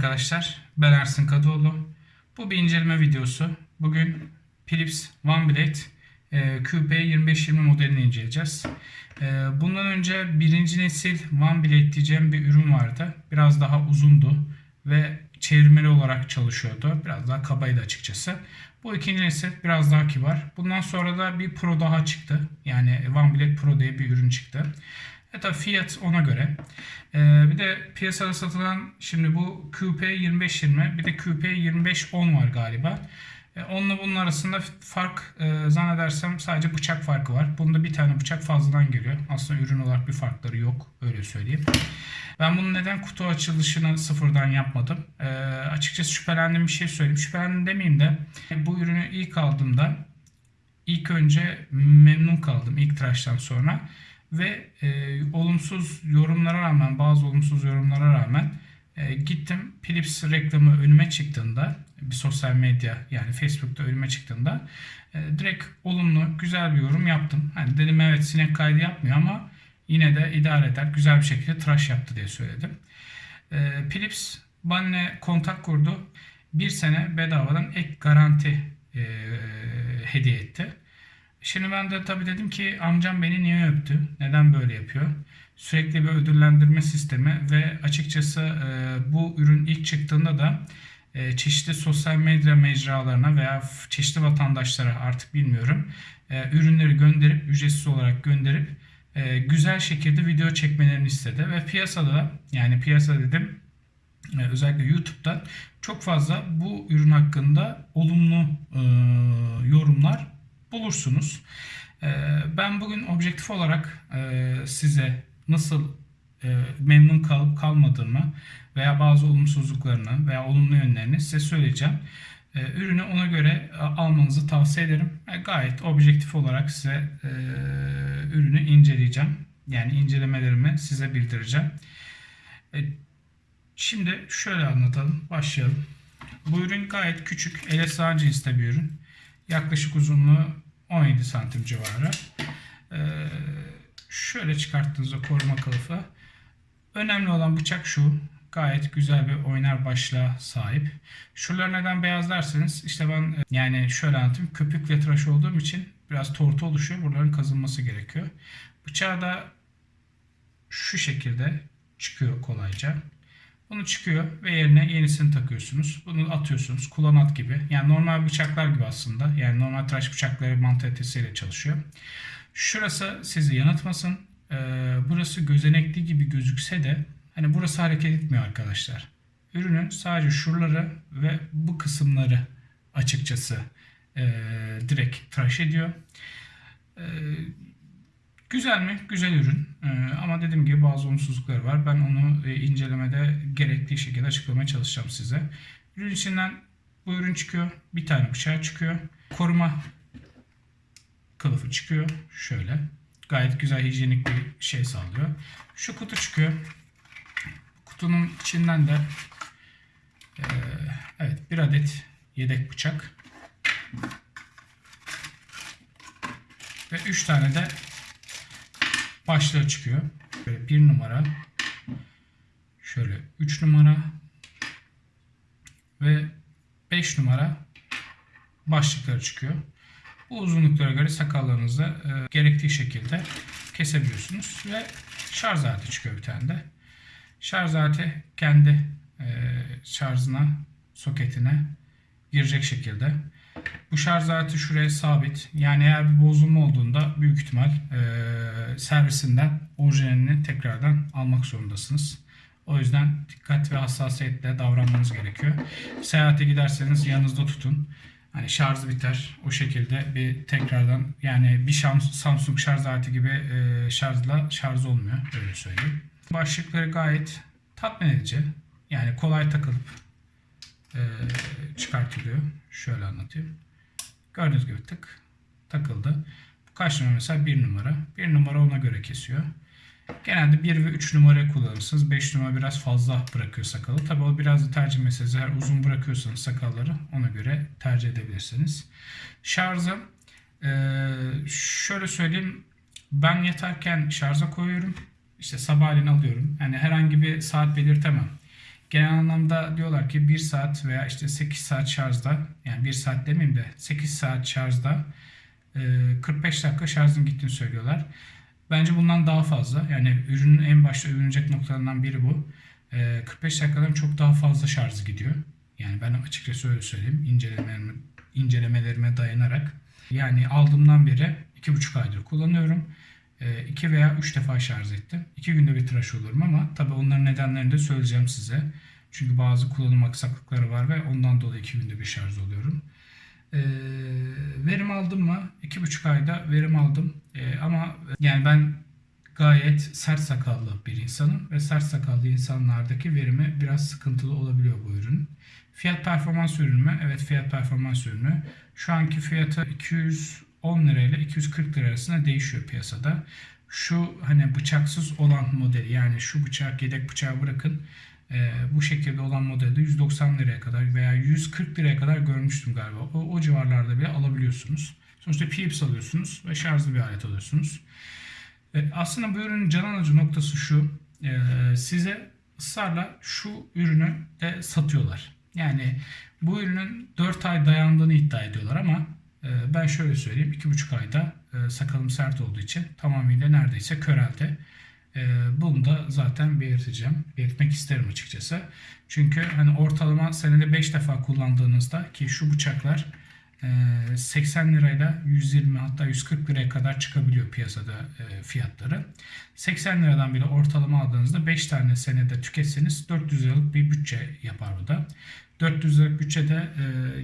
arkadaşlar. Ben Ersin Kadıoğlu. Bu bir inceleme videosu. Bugün Philips OneBlade e, QP2520 modelini inceleyeceğiz. E, bundan önce birinci nesil OneBlade diyeceğim bir ürün vardı. Biraz daha uzundu ve çevirmeli olarak çalışıyordu. Biraz daha kabaydı açıkçası. Bu ikinci nesil biraz daha kibar. Bundan sonra da bir Pro daha çıktı. Yani OneBlade Pro diye bir ürün çıktı. E tabi fiyat ona göre. Ee, bir de piyasada satılan şimdi bu QP 2520 bir de QP 2510 var galiba. E, onunla bunun arasında fark e, zannedersem sadece bıçak farkı var. Bunda bir tane bıçak fazladan geliyor. Aslında ürün olarak bir farkları yok öyle söyleyeyim. Ben bunun neden kutu açılışını sıfırdan yapmadım? E, açıkçası şüphelendiğim bir şey söyleyeyim. Şüphelendim demeyeyim de bu ürünü ilk aldığımda ilk önce memnun kaldım ilk tıraştan sonra ve e, olumsuz yorumlara rağmen bazı olumsuz yorumlara rağmen e, gittim Philips reklamı önüme çıktığında bir sosyal medya yani Facebook'ta önüme çıktığında e, direkt olumlu güzel bir yorum yaptım. Hani dedim evet sinek kaydı yapmıyor ama yine de idare eder güzel bir şekilde tıraş yaptı diye söyledim. E, Philips benimle kontak kurdu. Bir sene bedavadan ek garanti e, hediye etti. Şimdi ben de tabii dedim ki amcam beni niye öptü? Neden böyle yapıyor? Sürekli bir ödüllendirme sistemi ve açıkçası e, bu ürün ilk çıktığında da e, çeşitli sosyal medya mecralarına veya çeşitli vatandaşlara artık bilmiyorum e, ürünleri gönderip ücretsiz olarak gönderip e, güzel şekilde video çekmelerini istedi ve piyasada yani piyasa dedim e, özellikle YouTube'da çok fazla bu ürün hakkında olumlu e, yorumlar bulursunuz. Ee, ben bugün objektif olarak e, size nasıl e, memnun kalıp kalmadığımı veya bazı olumsuzluklarını veya olumlu yönlerini size söyleyeceğim. E, ürünü ona göre almanızı tavsiye ederim. Gayet objektif olarak size ürünü inceleyeceğim. Yani incelemelerimi size bildireceğim. Şimdi şöyle anlatalım. Başlayalım. Bu ürün gayet küçük. Sığan cinste bir ürün. Yaklaşık uzunluğu 17 santim civarı. Ee, şöyle çıkarttığınızda koruma kılıfı. Önemli olan bıçak şu. Gayet güzel bir oynar başlığa sahip. Şuralar neden beyaz derseniz işte ben yani şöyle anlatayım. Köpük ve tıraş olduğum için biraz tortu oluşuyor. Buraların kazınması gerekiyor. Bıçağı da şu şekilde çıkıyor kolayca. Bunu çıkıyor ve yerine yenisini takıyorsunuz. Bunu atıyorsunuz. Kullanat gibi. Yani normal bıçaklar gibi aslında. Yani normal tıraş bıçakları mantalitesiyle çalışıyor. Şurası sizi yanıltmasın. Ee, burası gözenekli gibi gözükse de hani burası hareket etmiyor arkadaşlar. Ürünün sadece şuraları ve bu kısımları açıkçası e, direkt tıraş ediyor. E, Güzel mi? Güzel ürün. Ee, ama dediğim gibi bazı olumsuzlukları var. Ben onu e, incelemede gerektiği şekilde açıklamaya çalışacağım size. Ürün içinden bu ürün çıkıyor. Bir tane bıçağı çıkıyor. Koruma kılıfı çıkıyor. Şöyle. Gayet güzel hijyenik bir şey sağlıyor. Şu kutu çıkıyor. Kutunun içinden de e, evet bir adet yedek bıçak ve 3 tane de başlığı çıkıyor. Böyle bir numara. Şöyle 3 numara. Ve 5 numara başlıkları çıkıyor. Bu uzunluklara göre sakallarınızı e, gerektiği şekilde kesebiliyorsunuz. Ve şarj aleti çıkıyor bir tane de. Şarj aleti kendi e, şarjına, soketine girecek şekilde. Bu şarj aleti şuraya sabit. Yani eğer bir bozulma olduğunda büyük ihtimal e, servisinden orijinalini tekrardan almak zorundasınız. O yüzden dikkat ve hassasiyetle davranmanız gerekiyor. Seyahate giderseniz yanınızda tutun. Hani şarj biter. O şekilde bir tekrardan yani bir Samsung şarj aleti gibi e, şarjla şarj olmuyor. Öyle söyleyeyim. Başlıkları gayet tatmin edici. Yani kolay takılıp e, çıkartılıyor. Şöyle anlatayım. Gördüğünüz gibi tık takıldı. Bu kaç numara mesela 1 numara. 1 numara ona göre kesiyor. Genelde 1 ve 3 numara kullanırsınız. 5 numara biraz fazla bırakıyor sakalı. Tabi o biraz da tercih meselesi. Eğer uzun bırakıyorsanız sakalları ona göre tercih edebilirsiniz. Şarjı e, şöyle söyleyeyim. Ben yatarken şarja koyuyorum. İşte sabahleyin alıyorum. Yani herhangi bir saat belirtemem. Genel anlamda diyorlar ki 1 saat veya işte 8 saat şarjda yani 1 saat demeyeyim de 8 saat şarjda e, 45 dakika şarjın gittiğini söylüyorlar. Bence bundan daha fazla. Yani ürünün en başta övünecek noktalarından biri bu. E, 45 dakikadan çok daha fazla şarjı gidiyor. Yani ben açıkçası öyle söyleyeyim. İncelemelerime, incelemelerime dayanarak. Yani aldığımdan beri 2,5 aydır kullanıyorum. E, 2 veya 3 defa şarj ettim. 2 günde bir tıraş olurum ama tabi onların nedenlerini de söyleyeceğim size. Çünkü bazı kullanım aksaklıkları var ve ondan dolayı 2 günde bir şarj oluyorum. E, verim aldım mı? 2,5 ayda verim aldım. E, ama yani ben gayet sert sakallı bir insanım ve sert sakallı insanlardaki verimi biraz sıkıntılı olabiliyor bu ürün. Fiyat performans ürünü mü? Evet fiyat performans ürünü. Şu anki fiyatı 200 10 lirayla 240 lira arasında değişiyor piyasada. Şu hani bıçaksız olan modeli yani şu bıçak yedek bıçağı bırakın e, bu şekilde olan modelde 190 liraya kadar veya 140 liraya kadar görmüştüm galiba. O, o civarlarda bile alabiliyorsunuz. Sonuçta Philips alıyorsunuz ve şarjlı bir alet alıyorsunuz. E, aslında bu ürünün can alıcı noktası şu. E, size ısrarla şu ürünü de satıyorlar. Yani bu ürünün 4 ay dayandığını iddia ediyorlar ama ben şöyle söyleyeyim 2,5 ayda e, sakalım sert olduğu için tamamıyla neredeyse köreldi. E, bunu da zaten belirteceğim. Belirtmek isterim açıkçası. Çünkü hani ortalama senede 5 defa kullandığınızda ki şu bıçaklar 80 lirayla 120 hatta 140 liraya kadar çıkabiliyor piyasada fiyatları. 80 liradan bile ortalama aldığınızda 5 tane senede tüketseniz 400 liralık bir bütçe yapar bu da. 400 liralık bütçede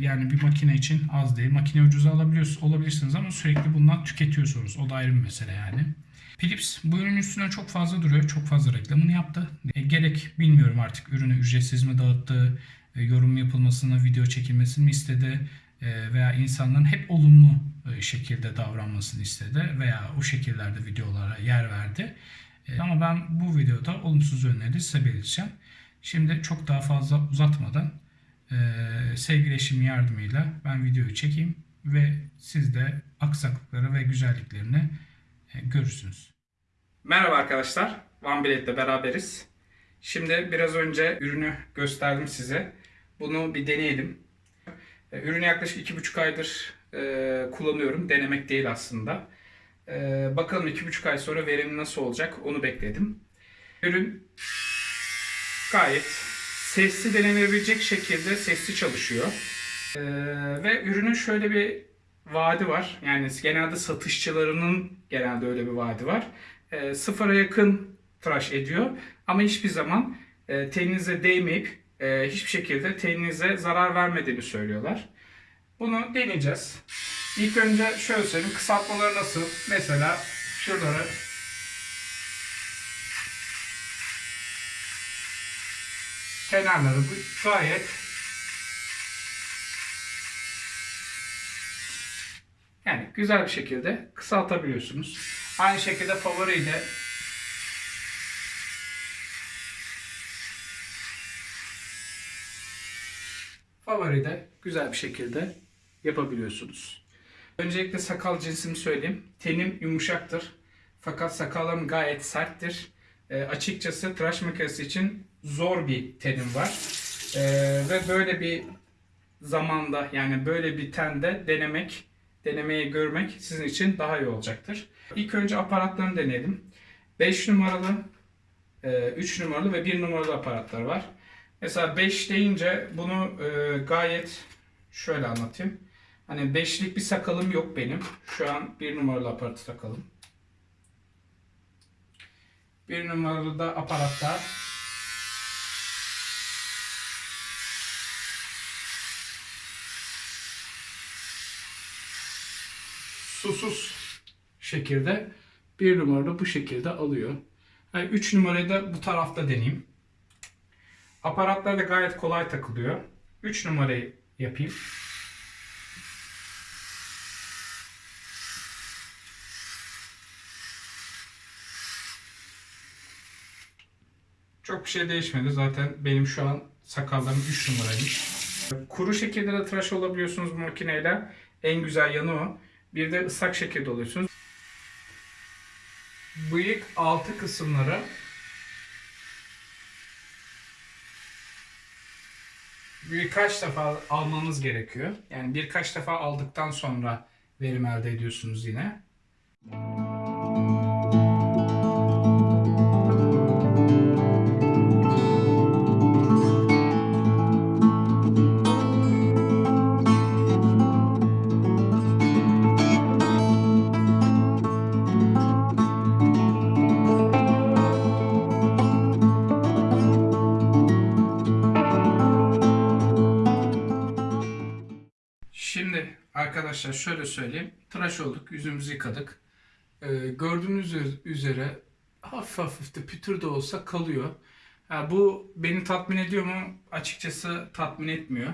yani bir makine için az değil. Makine ucuza alabiliyorsunuz, olabilirsiniz ama sürekli bundan tüketiyorsunuz. O da ayrı bir mesele yani. Philips bu ürünün üstüne çok fazla duruyor. Çok fazla reklamını yaptı. E, gerek bilmiyorum artık ürünü ücretsiz mi dağıttı, e, yorum yapılmasını, video çekilmesini mi istedi e, veya insanların hep olumlu e, şekilde davranmasını istedi veya o şekillerde videolara yer verdi. E, ama ben bu videoda olumsuz yönleri size belirteceğim. Şimdi çok daha fazla uzatmadan sevgili eşimin yardımıyla ben videoyu çekeyim ve siz de aksaklıkları ve güzelliklerini görürsünüz. Merhaba arkadaşlar. OneBlade'le beraberiz. Şimdi biraz önce ürünü gösterdim size. Bunu bir deneyelim. E, ürünü yaklaşık 2,5 aydır e, kullanıyorum. Denemek değil aslında. E, bakalım 2,5 ay sonra verim nasıl olacak onu bekledim. Ürün gayet sesli denenebilecek şekilde sesli çalışıyor. Ve ürünün şöyle bir vaadi var. Yani genelde satışçılarının genelde öyle bir vaadi var. Sıfıra yakın tıraş ediyor. Ama hiçbir zaman teninize değmeyip e, hiçbir şekilde teninize zarar vermediğini söylüyorlar. Bunu deneyeceğiz. İlk önce şöyle söyleyeyim. Kısaltmaları nasıl? Mesela şuraları kenarları gayet yani güzel bir şekilde kısaltabiliyorsunuz. Aynı şekilde favoriyle favori de güzel bir şekilde yapabiliyorsunuz. Öncelikle sakal cinsimi söyleyeyim. Tenim yumuşaktır. Fakat sakallarım gayet serttir. E, açıkçası tıraş makinesi için zor bir tenim var. E, ve böyle bir zamanda yani böyle bir tende denemek, denemeyi görmek sizin için daha iyi olacaktır. İlk önce aparatlarını deneyelim. 5 numaralı, 3 e, numaralı ve 1 numaralı aparatlar var. Mesela 5 deyince bunu e, gayet şöyle anlatayım. Hani beşlik bir sakalım yok benim. Şu an bir numaralı aparatı takalım. Bir numaralı da aparatta susuz şekilde bir numaralı bu şekilde alıyor. Yani üç numarayı da bu tarafta deneyeyim. Aparatlar da gayet kolay takılıyor. 3 numarayı yapayım. Çok bir şey değişmedi. Zaten benim şu an sakallarım 3 numaraymış. Kuru şekilde de tıraş olabiliyorsunuz makineyle. En güzel yanı o. Bir de ıslak şekilde oluyorsunuz. Bıyık altı kısımları birkaç defa almanız gerekiyor. Yani birkaç defa aldıktan sonra verim elde ediyorsunuz yine. Şimdi arkadaşlar şöyle söyleyeyim. Tıraş olduk, yüzümüzü yıkadık. Ee, gördüğünüz üz- üzere hafif hafif de pütür de olsa kalıyor. Ha, bu beni tatmin ediyor mu? Açıkçası tatmin etmiyor.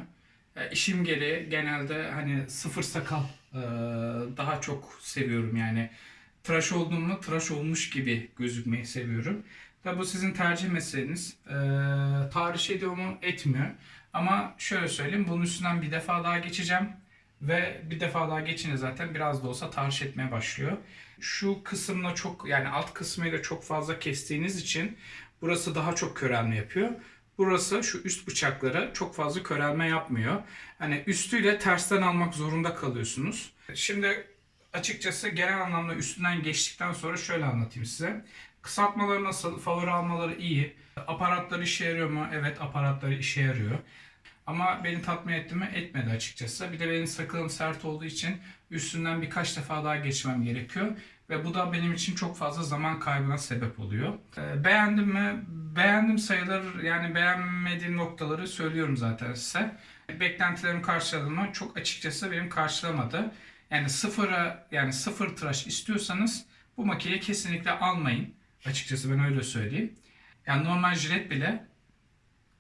Ya, işim gereği genelde hani sıfır sakal e, daha çok seviyorum yani. Tıraş olduğumda tıraş olmuş gibi gözükmeyi seviyorum. Tabi bu sizin tercih meseleniz. Ee, tahriş ediyor mu? Etmiyor. Ama şöyle söyleyeyim bunun üstünden bir defa daha geçeceğim. Ve bir defa daha geçince zaten biraz da olsa tahriş etmeye başlıyor. Şu kısımla çok yani alt kısmıyla çok fazla kestiğiniz için burası daha çok körelme yapıyor. Burası şu üst bıçakları çok fazla körelme yapmıyor. Hani üstüyle tersten almak zorunda kalıyorsunuz. Şimdi açıkçası genel anlamda üstünden geçtikten sonra şöyle anlatayım size. Kısaltmaları nasıl? Favori almaları iyi. Aparatları işe yarıyor mu? Evet aparatları işe yarıyor. Ama beni tatmin etti mi? Etmedi açıkçası. Bir de benim sakalım sert olduğu için üstünden birkaç defa daha geçmem gerekiyor. Ve bu da benim için çok fazla zaman kaybına sebep oluyor. Ee, beğendim mi? Beğendim sayılır. Yani beğenmediğim noktaları söylüyorum zaten size. Beklentilerimi karşıladı mı? Çok açıkçası benim karşılamadı. Yani sıfıra yani sıfır tıraş istiyorsanız bu makineyi kesinlikle almayın. Açıkçası ben öyle söyleyeyim. Yani normal jilet bile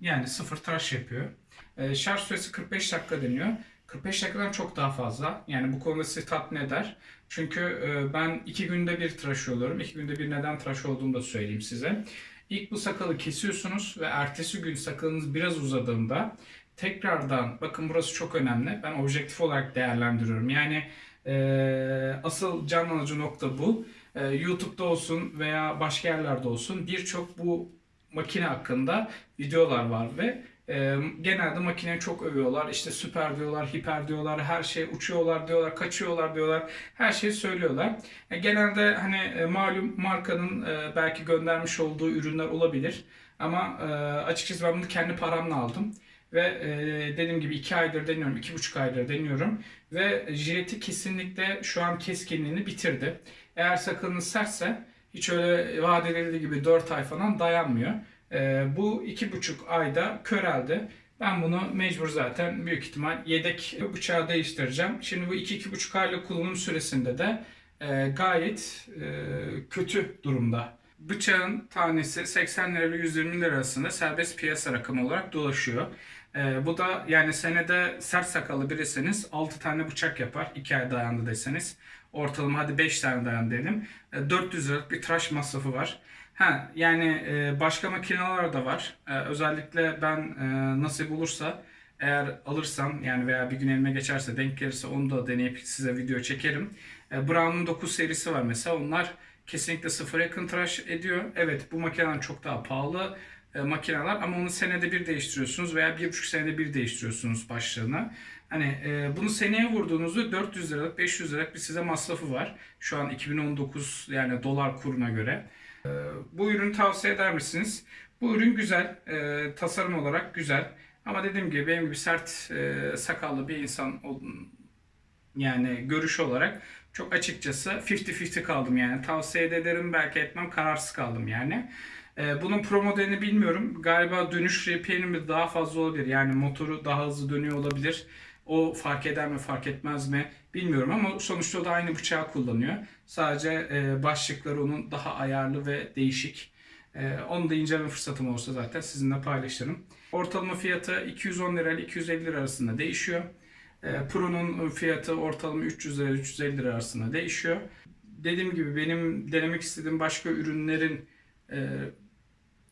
yani sıfır tıraş yapıyor. Ee, şarj süresi 45 dakika deniyor. 45 dakikadan çok daha fazla. Yani bu konuda sizi tatmin eder. Çünkü e, ben iki günde bir tıraş oluyorum. İki günde bir neden tıraş olduğumu da söyleyeyim size. İlk bu sakalı kesiyorsunuz ve ertesi gün sakalınız biraz uzadığında tekrardan bakın burası çok önemli. Ben objektif olarak değerlendiriyorum. Yani e, asıl can alıcı nokta bu. E, YouTube'da olsun veya başka yerlerde olsun birçok bu makine hakkında videolar var ve genelde makineyi çok övüyorlar. İşte süper diyorlar, hiper diyorlar, her şey uçuyorlar diyorlar, kaçıyorlar diyorlar. Her şeyi söylüyorlar. E, genelde hani e, malum markanın e, belki göndermiş olduğu ürünler olabilir. Ama açıkçası ben bunu kendi paramla aldım. Ve e, dediğim gibi 2 aydır deniyorum, 2,5 aydır deniyorum. Ve jileti kesinlikle şu an keskinliğini bitirdi. Eğer sakalınız sertse hiç öyle vaat edildiği gibi 4 ay falan dayanmıyor. Ee, bu iki buçuk ayda köreldi. Ben bunu mecbur zaten büyük ihtimal yedek bıçağı değiştireceğim. Şimdi bu iki iki buçuk aylık kullanım süresinde de e, gayet e, kötü durumda. Bıçağın tanesi 80 lira ile 120 lira arasında serbest piyasa rakamı olarak dolaşıyor. E, bu da yani senede sert sakallı birisiniz 6 tane bıçak yapar 2 ay dayandı deseniz. Ortalama hadi 5 tane dayan diyelim. E, 400 liralık bir tıraş masrafı var. Ha yani e, başka makineler de var. E, özellikle ben e, nasip olursa eğer alırsam yani veya bir gün elime geçerse denk gelirse onu da deneyip size video çekerim. E, Brown'un 9 serisi var mesela. Onlar kesinlikle sıfır yakın tıraş ediyor. Evet bu makineler çok daha pahalı e, makineler ama onu senede bir değiştiriyorsunuz veya bir buçuk senede bir değiştiriyorsunuz başlığını. Hani e, bunu seneye vurduğunuzda 400 liralık 500 liralık bir size masrafı var. Şu an 2019 yani dolar kuruna göre. Ee, Bu ürünü tavsiye eder misiniz? Bu ürün güzel, e, tasarım olarak güzel. Ama dediğim gibi benim gibi sert e, sakallı bir insan yani görüş olarak çok açıkçası 50-50 kaldım yani. Tavsiye de ederim belki etmem kararsız kaldım yani. E, bunun pro modelini bilmiyorum. Galiba dönüş RPM'i daha fazla olabilir. Yani motoru daha hızlı dönüyor olabilir. O fark eder mi fark etmez mi bilmiyorum ama sonuçta o da aynı bıçağı kullanıyor. Sadece e, başlıkları onun daha ayarlı ve değişik. E, onu da inceleme fırsatım olursa zaten sizinle paylaşırım. Ortalama fiyatı 210 lira ile 250 lira arasında değişiyor. E, Pro'nun fiyatı ortalama 300 lira 350 lira arasında değişiyor. Dediğim gibi benim denemek istediğim başka ürünlerin e,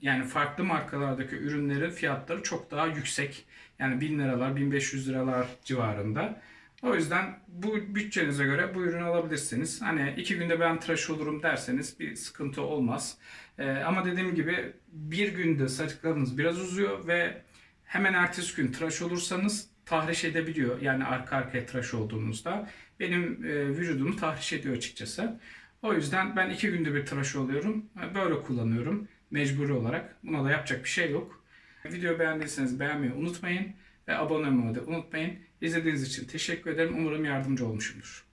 yani farklı markalardaki ürünlerin fiyatları çok daha yüksek. Yani 1000 liralar, 1500 liralar civarında. O yüzden bu bütçenize göre bu ürünü alabilirsiniz. Hani iki günde ben tıraş olurum derseniz bir sıkıntı olmaz. Ee, ama dediğim gibi bir günde saçlarınız biraz uzuyor ve hemen ertesi gün tıraş olursanız tahriş edebiliyor. Yani arka arkaya tıraş olduğunuzda benim e, vücudumu tahriş ediyor açıkçası. O yüzden ben iki günde bir tıraş oluyorum. Böyle kullanıyorum mecburi olarak. Buna da yapacak bir şey yok. Video beğendiyseniz beğenmeyi unutmayın ve abone olmayı da unutmayın. İzlediğiniz için teşekkür ederim. Umarım yardımcı olmuşumdur.